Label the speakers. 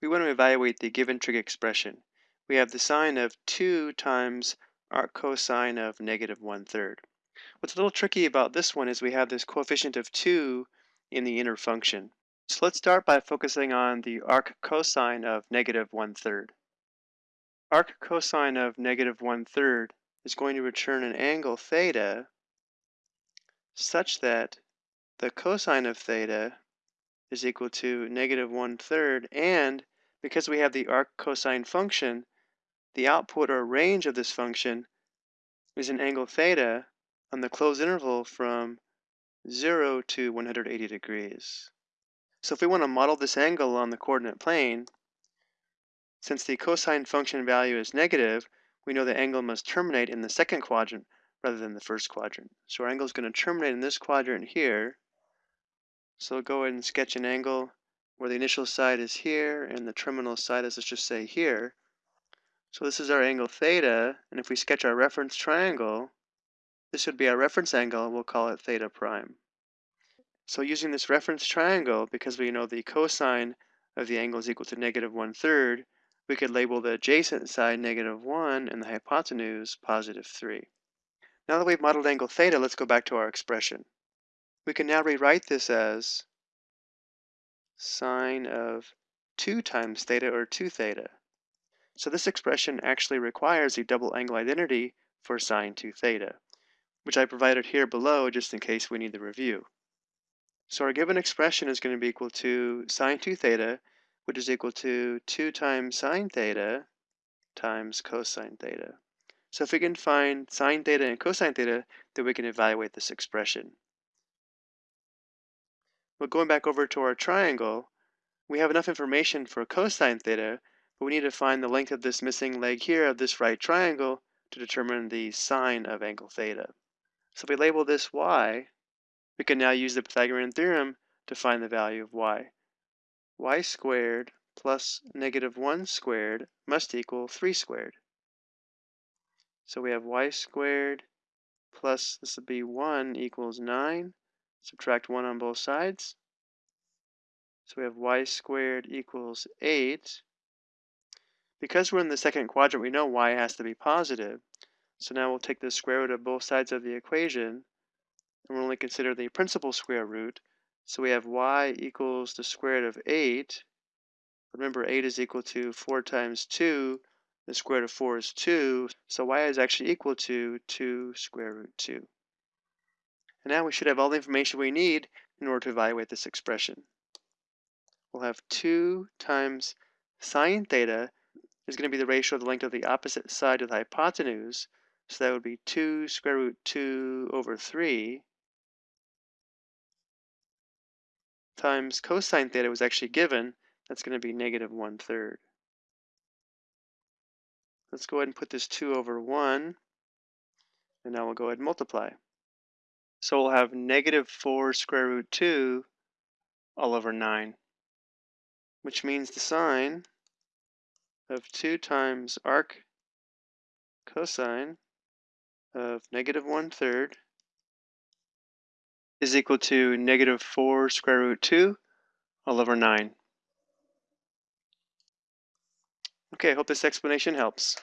Speaker 1: we want to evaluate the given trig expression. We have the sine of 2 times arc cosine of negative one-third. What's a little tricky about this one is we have this coefficient of 2 in the inner function. So let's start by focusing on the arc cosine of negative 1 third. Arc cosine of negative one-third is going to return an angle theta such that the cosine of theta is equal to negative 1 third and because we have the arc cosine function, the output or range of this function is an angle theta on the closed interval from 0 to 180 degrees. So if we want to model this angle on the coordinate plane, since the cosine function value is negative, we know the angle must terminate in the second quadrant rather than the first quadrant. So our angle is going to terminate in this quadrant here. So we'll go ahead and sketch an angle where the initial side is here and the terminal side is, let's just say, here. So this is our angle theta, and if we sketch our reference triangle, this would be our reference angle, we'll call it theta prime. So using this reference triangle, because we know the cosine of the angle is equal to negative one third, we could label the adjacent side negative one and the hypotenuse positive three. Now that we've modeled angle theta, let's go back to our expression. We can now rewrite this as sine of 2 times theta or 2 theta. So this expression actually requires a double angle identity for sine 2 theta which I provided here below just in case we need the review. So our given expression is going to be equal to sine 2 theta, which is equal to 2 times sine theta times cosine theta. So if we can find sine theta and cosine theta, then we can evaluate this expression. Well, going back over to our triangle, we have enough information for cosine theta, but we need to find the length of this missing leg here of this right triangle to determine the sine of angle theta. So if we label this y, we can now use the Pythagorean theorem to find the value of y. y squared plus negative 1 squared must equal 3 squared. So we have y squared plus, this would be 1 equals 9. Subtract 1 on both sides. So we have y squared equals 8. Because we're in the second quadrant, we know y has to be positive. So now we'll take the square root of both sides of the equation, and we'll only consider the principal square root. So we have y equals the square root of 8. Remember, 8 is equal to 4 times 2. The square root of 4 is 2. So y is actually equal to 2 square root 2. And now we should have all the information we need in order to evaluate this expression. We'll have 2 times sine theta is going to be the ratio of the length of the opposite side of the hypotenuse. So that would be 2 square root 2 over 3 times cosine theta was actually given. That's going to be negative 1 third. Let's go ahead and put this 2 over 1. And now we'll go ahead and multiply. So we'll have negative 4 square root 2 all over 9, which means the sine of 2 times arc cosine of negative one third is equal to negative 4 square root 2 all over 9. Okay, I hope this explanation helps.